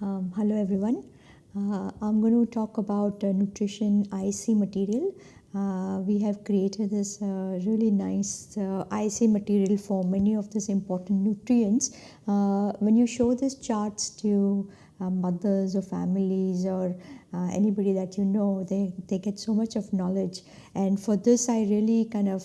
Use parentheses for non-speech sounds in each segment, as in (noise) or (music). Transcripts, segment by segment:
Um, hello everyone. Uh, I'm going to talk about uh, nutrition IC material. Uh, we have created this uh, really nice uh, IC material for many of these important nutrients. Uh, when you show these charts to mothers or families or anybody that you know, they, they get so much of knowledge. And for this, I really kind of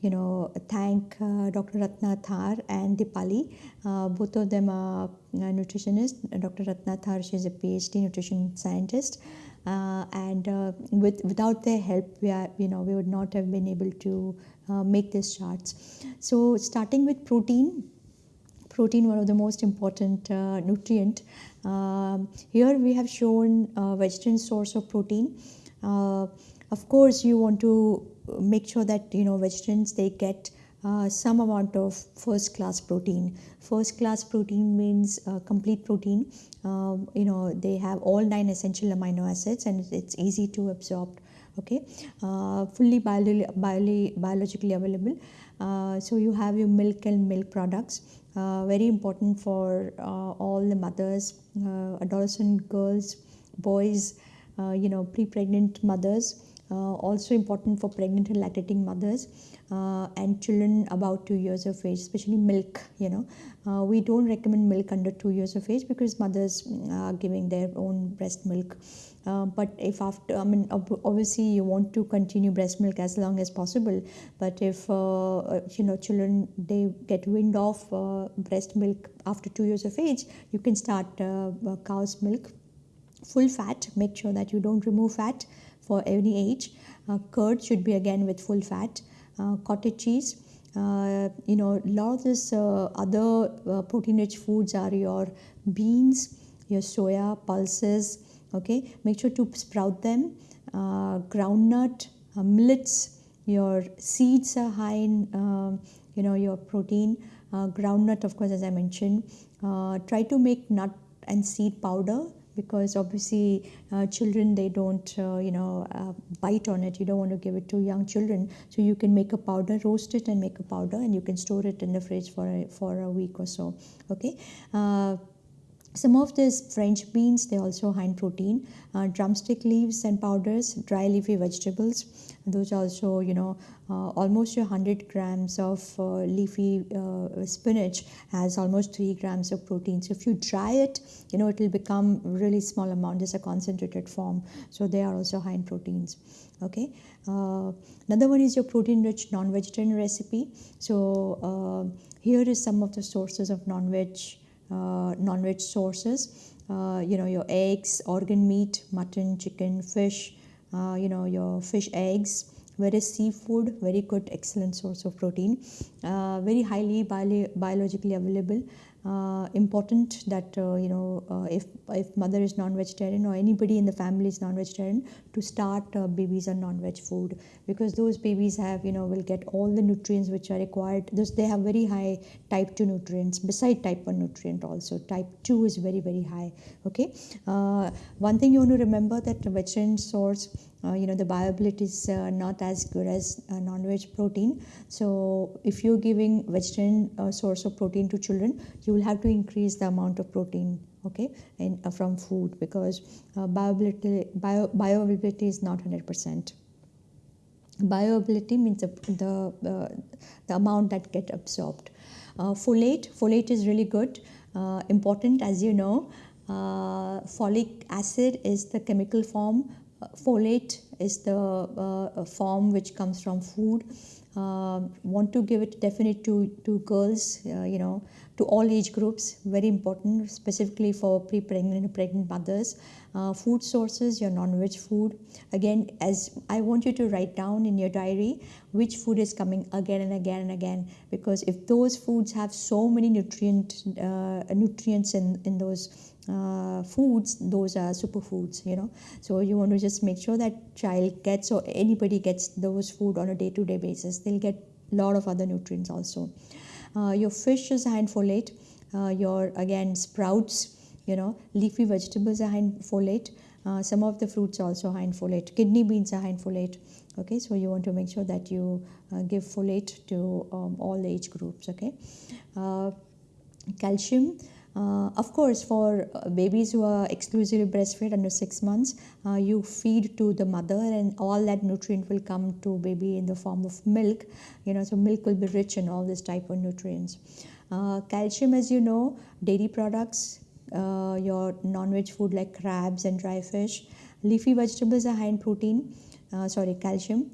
you know, thank uh, Dr. Ratna Thar and Dipali. Uh, both of them are nutritionists. Dr. Ratna Thar, she's a PhD nutrition scientist. Uh, and uh, with without their help, we are, you know, we would not have been able to uh, make these charts. So starting with protein, protein, one of the most important uh, nutrient. Um, here we have shown a vegetarian source of protein. of course, you want to make sure that you know vegetarians they get uh, some amount of first class protein. First class protein means uh, complete protein. Uh, you know they have all nine essential amino acids and it's easy to absorb. Okay, uh, fully bio bio biologically available. Uh, so you have your milk and milk products. Uh, very important for all the mothers, adolescent girls, boys, you know pre-pregnant mothers. Uh, also important for pregnant and lactating mothers uh, and children about two years of age, especially milk. You know, uh, we don't recommend milk under two years of age because mothers are giving their own breast milk. Uh, but if after i mean obviously you want to continue breast milk as long as possible but if uh, you know children they get wind of uh, breast milk after 2 years of age you can start cow's milk full fat make sure that you don't remove fat for any age. Uh, curd should be again with full fat. Uh, cottage cheese. Uh, you know, a lot of this uh, other uh, protein-rich foods are your beans, your soya, pulses. Okay, make sure to sprout them. Uh, groundnut, millets. Your seeds are high in you know your protein. groundnut, of course, as I mentioned. try to make nut and seed powder because obviously uh, children they don't uh, you know uh, bite on it. You don't want to give it to young children. So you can make a powder roast it and make a powder and you can store it in the fridge for a, for a week or so. Okay? Uh, some of these French beans, they also high in protein. Uh, drumstick leaves and powders, dry leafy vegetables. Those also, you know, uh, almost 100 grams of uh, leafy uh, spinach has almost 3 grams of protein. So if you dry it, you know, it will become really small amount. It's a concentrated form. So they are also high in proteins. Okay. Uh, another one is your protein-rich non-vegetarian recipe. So uh, here is some of the sources of non-veg non-veg sources. Uh, you know, your eggs, organ meat, mutton, chicken, fish, uh, you know, your fish eggs, whereas seafood, very good, excellent source of protein, very highly bio biologically available uh, important that uh, you know uh, if if mother is non-vegetarian or anybody in the family is non-vegetarian to start uh, babies on non-veg food. Because those babies have you know will get all the nutrients which are required. Those they have very high type 2 nutrients beside type 1 nutrient also. Type 2 is very very high okay? Uh, one thing you want to remember that vegetarian source uh, you know the bioavailability is uh, not as good as uh, non-veg protein. So if you're giving vegetarian uh, source of protein to children you will have to increase the amount of protein okay and uh, from food because uh, bioavailability bio, bioavailability is not 100% bioavailability means the the, the amount that get absorbed. Folate folate is really good important as you know. Folic acid is the chemical form folate is the uh, form which comes from food. Uh, want to give it definite to, to girls, uh, you know, to all age groups, very important, specifically for pre-pregnant and pregnant mothers. Uh, food sources, your non-veg food. Again, as I want you to write down in your diary which food is coming again and again and again, because if those foods have so many nutrient uh, nutrients in in those uh, foods those are superfoods you know. So you want to just make sure that child gets or anybody gets those food on a day-to-day basis they'll get a lot of other nutrients also. Uh, your fish is high in folate. Uh, your again sprouts you know leafy vegetables are high in folate. Uh, some of the fruits also high in folate. Kidney beans are high in folate. Okay so you want to make sure that you uh, give folate to um, all age groups okay? Uh, calcium uh, of course, for uh, babies who are exclusively breastfed under six months, uh, you feed to the mother, and all that nutrient will come to baby in the form of milk. You know, so milk will be rich in all this type of nutrients. Uh, calcium, as you know, dairy products, uh, your non-veg food like crabs and dry fish, leafy vegetables are high in protein. Uh, sorry, calcium.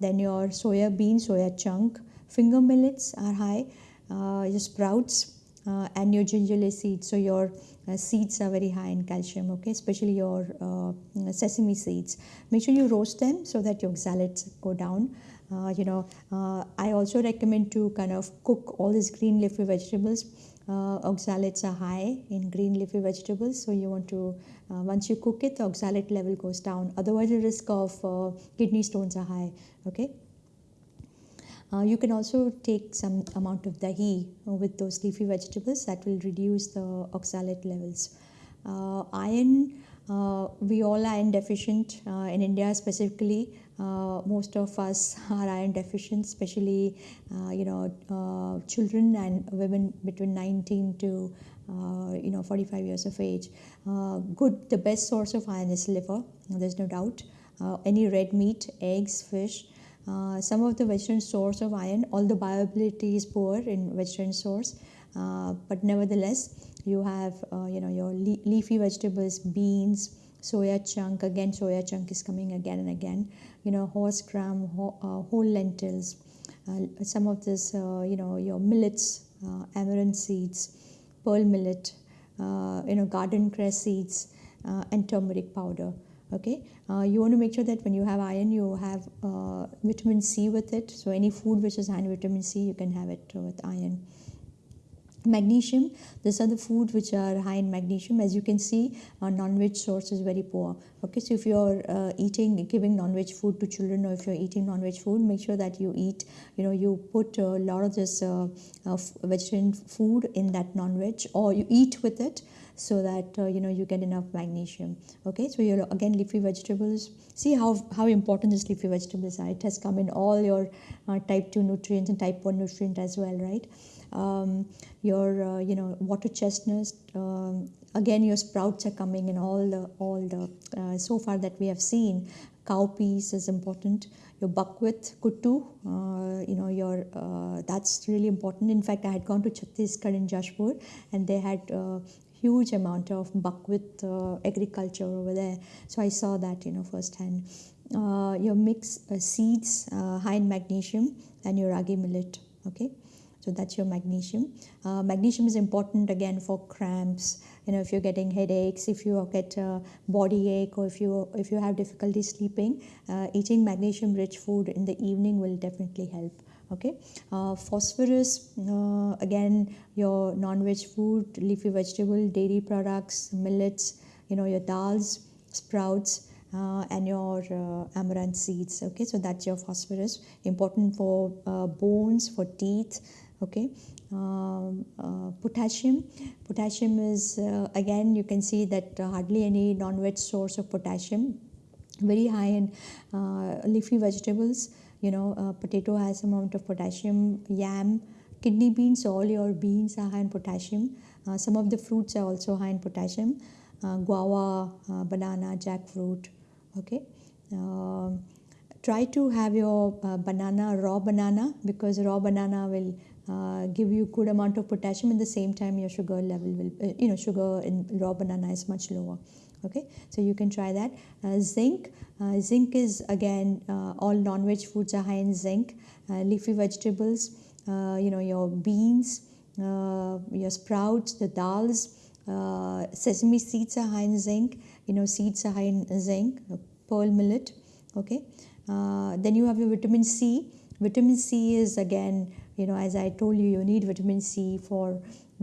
then your soya bean, soya chunk, finger millets are high. your sprouts uh, and your gingelly seeds. So your uh, seeds are very high in calcium, okay, especially your uh, sesame seeds. Make sure you roast them so that your oxalates go down. Uh, you know, uh, I also recommend to kind of cook all these green leafy vegetables. Uh, oxalates are high in green leafy vegetables, so you want to once you cook it, the oxalate level goes down. Otherwise, the risk of kidney stones are high. Okay. Uh, you can also take some amount of dahi uh, with those leafy vegetables that will reduce the oxalate levels. Uh, iron, uh, we all are iron deficient. Uh, in India specifically, uh, most of us (laughs) are iron deficient, especially you know children and women between 19 to you know 45 years of age. good, the best source of iron is liver. There's no doubt. any red meat, eggs, fish. Uh, some of the vegetarian source of iron, all the bioavailability is poor in vegetarian source, uh, but nevertheless, you have uh, you know your le leafy vegetables, beans, soya chunk. Again, soya chunk is coming again and again. You know, horse gram, ho uh, whole lentils. Uh, some of this, you know, your millets, amaranth seeds, pearl millet, you know, garden cress seeds, and turmeric powder okay? Uh, you want to make sure that when you have iron you have uh, vitamin c with it. So any food which is high in vitamin c you can have it with iron. Magnesium. These are the food which are high in magnesium. As you can see our non-veg source is very poor. Okay? So if you're uh, eating giving non-veg food to children or if you're eating non-veg food make sure that you eat you know you put a lot of this uh, uh, vegetarian food in that non-veg or you eat with it so that uh, you know you get enough magnesium. Okay so you're again leafy vegetables. See how how important this leafy vegetables are it has come in all your uh, type 2 nutrients and type 1 nutrient as well right? Um, your uh, you know water chestnuts um, again your sprouts are coming in all the all the uh, so far that we have seen. Cowpeas is important. Your buckwheat kuttu uh, you know your uh, that's really important. In fact i had gone to chhattisgarh in jashpur and they had uh, huge amount of buckwheat uh, agriculture over there so i saw that you know firsthand uh, your mix uh, seeds high in magnesium and your ragi millet okay so that's your magnesium. Uh, magnesium is important again for cramps. You know, if you're getting headaches, if you get a body ache, or if you if you have difficulty sleeping, uh, eating magnesium-rich food in the evening will definitely help. Okay, uh, phosphorus uh, again your non-veg food, leafy vegetable, dairy products, millets. You know your dals, sprouts. Uh, and your uh, amaranth seeds okay? So that's your phosphorus. Important for uh, bones for teeth okay? Um, uh, potassium. Potassium is uh, again you can see that uh, hardly any non-veg source of potassium. Very high in uh, leafy vegetables you know uh, potato has amount of potassium yam kidney beans all your beans are high in potassium uh, some of the fruits are also high in potassium guava banana jackfruit okay um, try to have your banana raw banana because raw banana will uh, give you good amount of potassium. At the same time, your sugar level will, uh, you know, sugar in raw banana is much lower. Okay, so you can try that. Uh, zinc, uh, zinc is again uh, all non-veg foods are high in zinc. leafy vegetables, you know, your beans, your sprouts, the dals, sesame seeds are high in zinc. You know, seeds are high in zinc. pearl millet. Okay, then you have your vitamin C. Vitamin C is again you know as i told you you need vitamin c for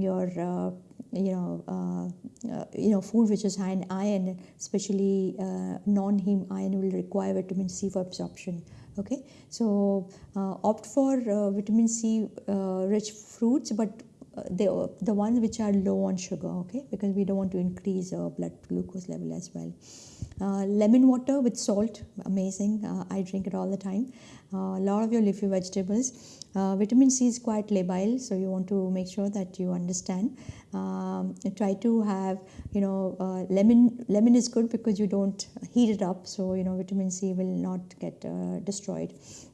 your uh, you know uh, uh, you know food which is high in iron especially uh, non-heme iron will require vitamin c for absorption okay? So uh, opt for uh, vitamin c rich fruits but the the ones which are low on sugar okay? Because we don't want to increase our blood glucose level as well. Uh, lemon water with salt amazing uh, i drink it all the time. Uh, a lot of your leafy vegetables uh, vitamin c is quite labile so you want to make sure that you understand. Um, try to have you know uh, lemon lemon is good because you don't heat it up so you know vitamin c will not get uh, destroyed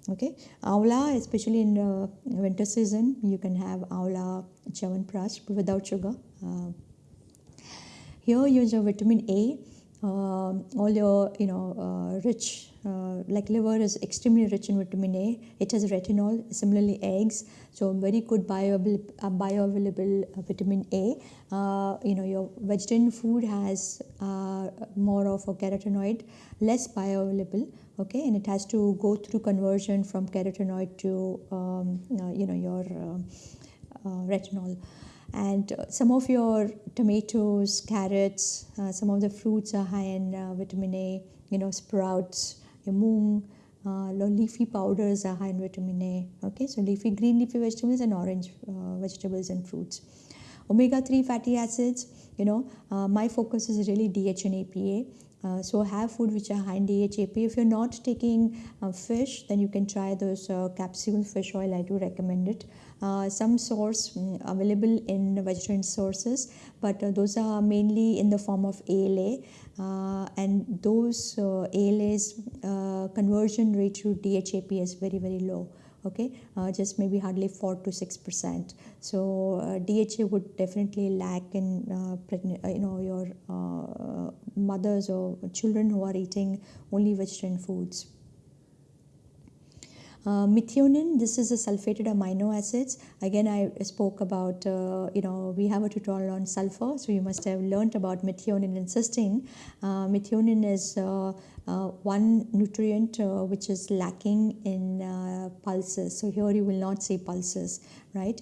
okay? Avla especially in winter season you can have avla chyawanprash without sugar. Here use your vitamin a uh, all your you know uh, rich uh, like liver is extremely rich in vitamin A. It has retinol. Similarly, eggs. So very good bioavailable, uh, bioavailable uh, vitamin A. Uh, you know your vegetarian food has more of a carotenoid, less bioavailable. Okay, and it has to go through conversion from carotenoid to um, you know your retinol and some of your tomatoes carrots uh, some of the fruits are high in uh, vitamin a you know sprouts your moong uh, leafy powders are high in vitamin a okay so leafy green leafy vegetables and orange uh, vegetables and fruits omega-3 fatty acids you know uh, my focus is really dha and EPA uh, so have food which are high in DHAP. If you're not taking uh, fish, then you can try those uh, capsule fish oil. I do recommend it. Uh, some source um, available in vegetarian sources, but uh, those are mainly in the form of ALA, and those ALA's conversion rate to DHAP is very very low okay? Uh, just maybe hardly 4 to 6 percent. So uh, dha would definitely lack in uh, uh, you know your uh, mothers or children who are eating only vegetarian foods uh, methionine, this is a sulfated amino acids. Again, I spoke about, uh, you know, we have a tutorial on sulfur, so you must have learned about methionine and cysteine. Uh, methionine is uh, uh, one nutrient uh, which is lacking in pulses. So here you will not see pulses, right?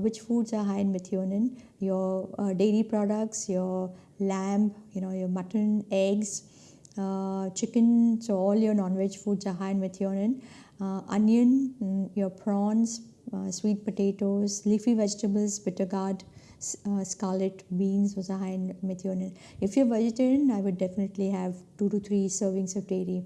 which foods are high in methionine? Your dairy products, your lamb, you know, your mutton, eggs, chicken. So all your non-veg foods are high in methionine onion, mm, your prawns, uh, sweet potatoes, leafy vegetables, bitter gourd, uh, scarlet beans was a high in methionine. If you're vegetarian, I would definitely have two to three servings of dairy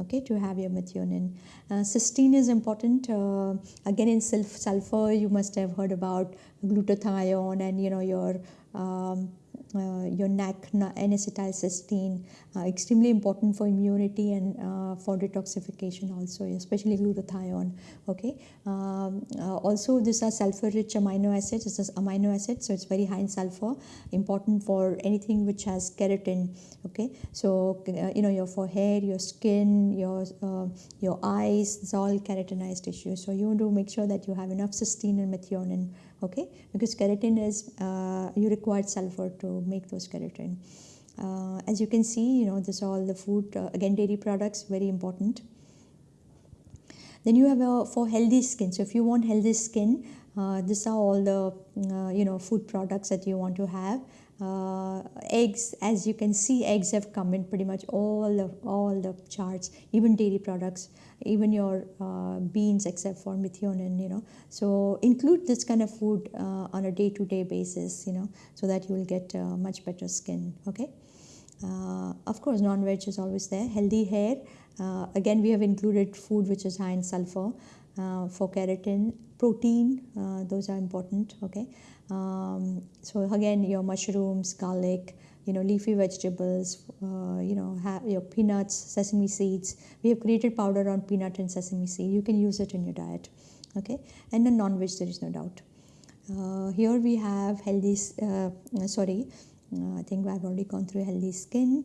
okay to have your methionine uh, cysteine is important uh, again in sulfur you must have heard about glutathione and you know your um, uh, your NAC, N-acetylcysteine, uh, extremely important for immunity and uh, for detoxification also, especially glutathione. Okay. Um, uh, also, these are sulfur-rich amino acids. This is amino acid, so it's very high in sulfur. Important for anything which has keratin. Okay. So uh, you know your forehead, your skin, your uh, your eyes, it's all keratinized tissue. So you want to make sure that you have enough cysteine and methionine okay? Because keratin is uh, you require sulfur to make those keratin. Uh, as you can see you know this all the food uh, again dairy products very important. Then you have a for healthy skin. So if you want healthy skin uh, these are all the uh, you know food products that you want to have uh, eggs as you can see eggs have come in pretty much all the all the charts even dairy products even your uh, beans except for methionine you know. So include this kind of food uh, on a day to day basis you know so that you will get uh, much better skin okay? Uh, of course non-veg is always there. Healthy hair uh, again we have included food which is high in sulfur for keratin protein those are important okay um, so again, your mushrooms, garlic, you know, leafy vegetables, uh, you know, have your peanuts, sesame seeds. We have created powder on peanut and sesame seed. You can use it in your diet, okay? And then non-veg, there is no doubt. Uh, here we have healthy, uh, sorry, uh, I think I've already gone through healthy skin.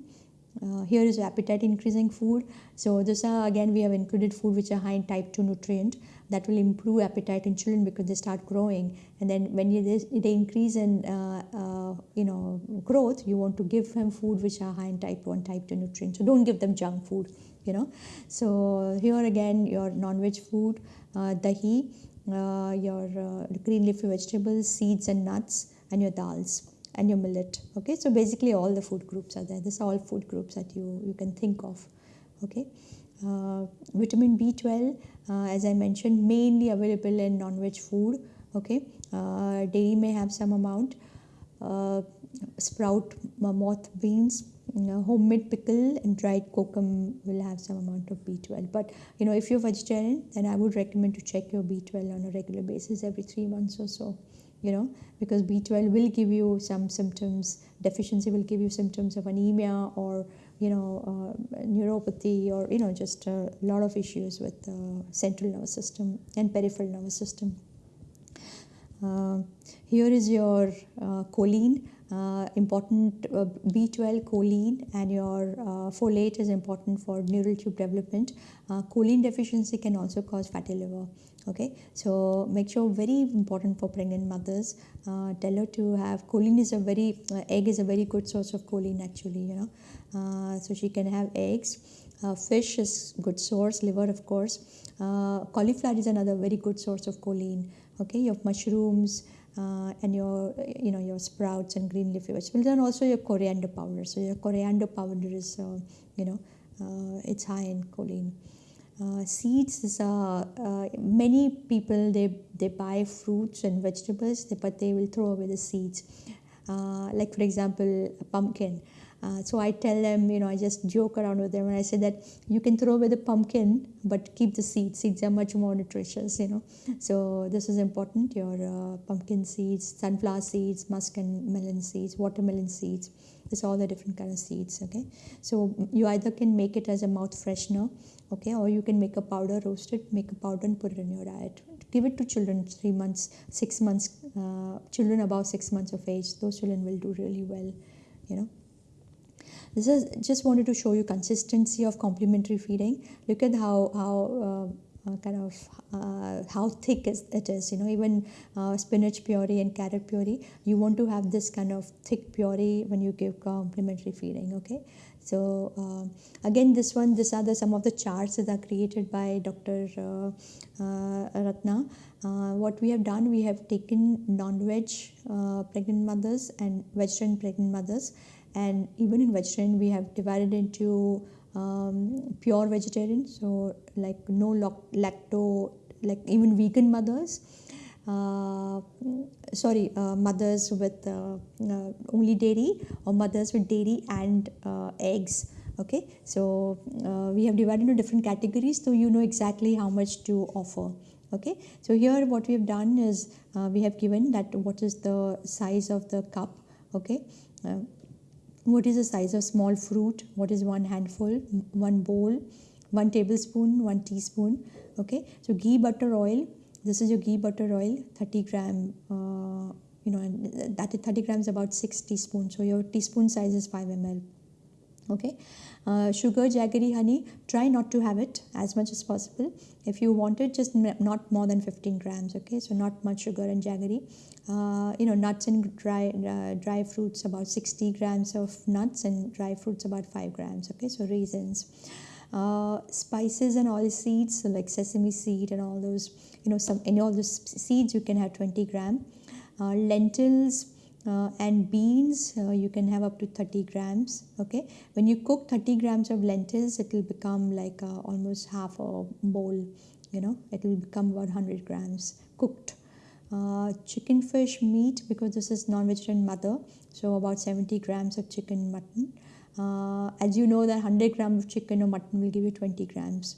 Uh, here is appetite increasing food. So this are again we have included food which are high in type 2 nutrient that will improve appetite in children because they start growing. And then when you, they, increase in uh, uh, you know growth you want to give them food which are high in type 1 type 2 nutrients. So don't give them junk food you know. So here again your non-veg food uh, dahi uh, your uh, green leafy vegetables seeds and nuts and your dals and your millet okay? So basically all the food groups are there. These are all food groups that you you can think of okay? Uh, vitamin b12 uh, as I mentioned mainly available in non-veg food okay? Uh, dairy may have some amount. Uh, sprout moth beans you know, homemade pickle and dried kokum will have some amount of b12 but you know if you're vegetarian then i would recommend to check your b12 on a regular basis every three months or so you know? Because b12 will give you some symptoms deficiency will give you symptoms of anemia or you know uh, neuropathy or you know just a lot of issues with the central nervous system and peripheral nervous system uh, here is your uh, choline uh, important uh, B12 choline and your uh, folate is important for neural tube development. Choline deficiency can also cause fatty liver. Okay, so make sure very important for pregnant mothers. Tell her to have choline is a very egg is a very good source of choline actually. You know, so she can have eggs. fish is good source. Liver of course. cauliflower is another very good source of choline. Okay, you have mushrooms uh, and your you know your sprouts and green leafy vegetables and also your coriander powder so your coriander powder is uh, you know uh, it's high in choline uh, seeds is uh, uh, many people they they buy fruits and vegetables but they will throw away the seeds like for example a pumpkin uh, so I tell them, you know, I just joke around with them and I say that you can throw away the pumpkin, but keep the seeds. Seeds are much more nutritious, you know. So this is important. Your uh, pumpkin seeds, sunflower seeds, musk and melon seeds, watermelon seeds. It's all the different kind of seeds. Okay. So you either can make it as a mouth freshener, okay, or you can make a powder, roast it, make a powder and put it in your diet. Give it to children three months, six months, uh, children above six months of age. Those children will do really well, you know. This is just wanted to show you consistency of complementary feeding. Look at how how uh, uh, kind of uh, how thick is, it is. You know, even uh, spinach puree and carrot puree, you want to have this kind of thick puree when you give complementary feeding. Okay, so uh, again, this one, these are the some of the charts that are created by Dr. Uh, Ratna. what we have done, we have taken non-veg pregnant mothers and vegetarian pregnant mothers and even in vegetarian we have divided into um, pure vegetarian. So like no lacto like even vegan mothers uh, sorry uh, mothers with uh, uh only dairy or mothers with dairy and uh, eggs. Okay? So uh, we have divided into different categories so you know exactly how much to offer. Okay? So here what we have done is we have given that what is the size of the cup. Okay what is the size of small fruit? What is one handful? One bowl? One tablespoon? One teaspoon? Okay. So ghee butter oil. This is your ghee butter oil. 30 gram uh, you know and that is 30 grams about 6 teaspoons. So your teaspoon size is 5 ml okay? Uh, sugar jaggery honey try not to have it as much as possible. If you want it just not more than 15 grams okay? So not much sugar and jaggery. Uh, you know nuts and dry uh, dry fruits about 60 grams of nuts and dry fruits about 5 grams okay? So raisins. Uh, spices and oil seeds so like sesame seed and all those you know some any all those seeds you can have 20 gram. Uh, lentils uh, and beans uh, you can have up to 30 grams okay? When you cook 30 grams of lentils it will become like uh, almost half a bowl you know? It will become about 100 grams cooked. Uh, chicken fish meat because this is non-vegetarian mother so about 70 grams of chicken mutton. Uh, as you know that 100 grams of chicken or mutton will give you 20 grams.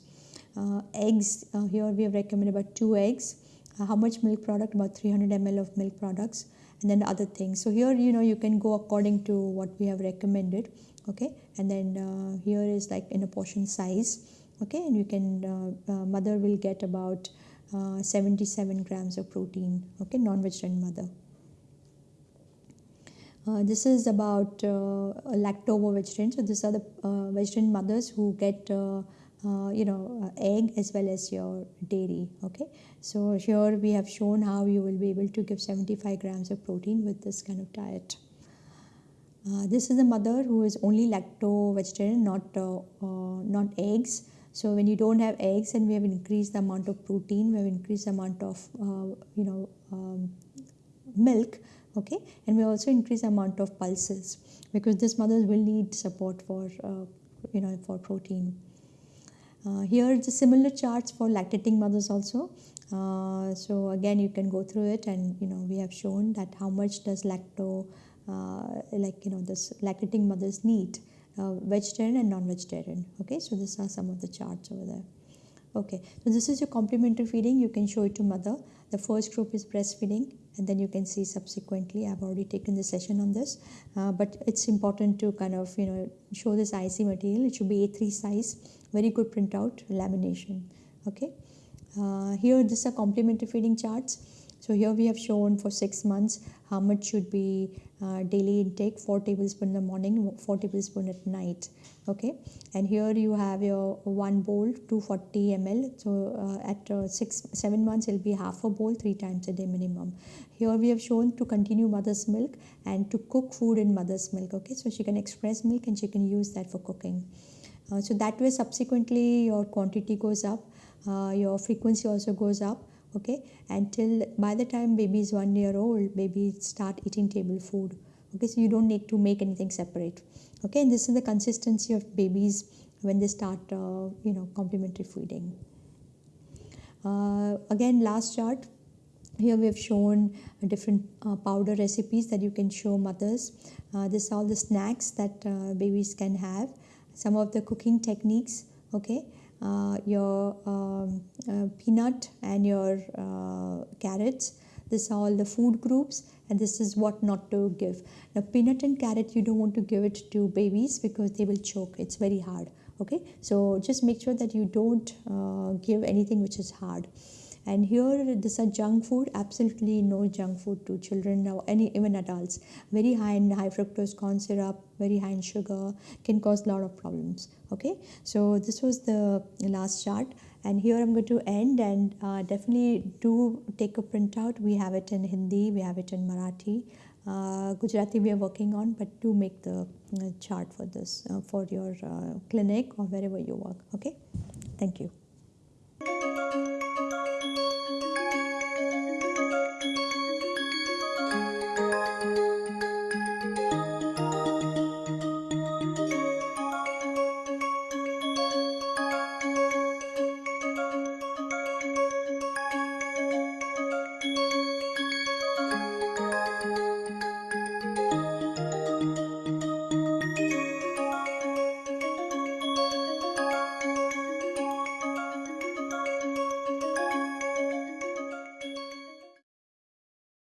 Uh, eggs here we have recommended about two eggs. How much milk product? About 300 ml of milk products and then the other things. So here you know you can go according to what we have recommended okay? And then uh, here is like in a portion size okay? And you can mother will get about uh, 77 grams of protein okay? Non-vegetarian mother. Uh, this is about uh, lacto vegetarian. So these are the uh, vegetarian mothers who get uh, uh, you know egg as well as your dairy okay? So here we have shown how you will be able to give 75 grams of protein with this kind of diet. This is a mother who is only lacto vegetarian not not eggs. So when you don't have eggs and we have increased the amount of protein, we have increased the amount of uh, you know um, milk, okay, and we also increase the amount of pulses because this mothers will need support for uh, you know for protein. Uh, here the similar charts for lactating mothers also. uh, so again you can go through it and you know we have shown that how much does lacto uh, like you know this lactating mothers need uh, vegetarian and non-vegetarian. Okay so these are some of the charts over there. Okay so this is your complementary feeding. You can show it to mother. The first group is breastfeeding and then you can see subsequently i've already taken the session on this. Uh, but it's important to kind of you know show this ic material. It should be a3 size very good printout lamination okay? Uh, here this are complementary feeding charts. So here we have shown for six months how much should be uh, daily intake 4 tablespoon in the morning 4 tablespoon at night okay? And here you have your one bowl 240 ml. So uh, at uh, six seven months it'll be half a bowl three times a day minimum. Here we have shown to continue mother's milk and to cook food in mother's milk okay? So she can express milk and she can use that for cooking so that way subsequently your quantity goes up uh, your frequency also goes up okay? Until by the time baby is one year old baby start eating table food okay? So you don't need to make anything separate okay? And this is the consistency of babies when they start uh, you know complementary feeding. Uh, again last chart. Here we have shown different uh, powder recipes that you can show mothers. Uh, this are all the snacks that uh, babies can have some of the cooking techniques okay? Uh, your um, uh, peanut and your uh, carrots. This are all the food groups and this is what not to give. Now peanut and carrot you don't want to give it to babies because they will choke. It's very hard okay? So just make sure that you don't uh, give anything which is hard and here this are junk food absolutely no junk food to children or any even adults. Very high in high fructose corn syrup very high in sugar can cause a lot of problems okay? So this was the last chart. And here i'm going to end and uh, definitely do take a printout. We have it in hindi we have it in marathi. Uh, gujarati we are working on but do make the uh, chart for this uh, for your uh, clinic or wherever you work okay? Thank you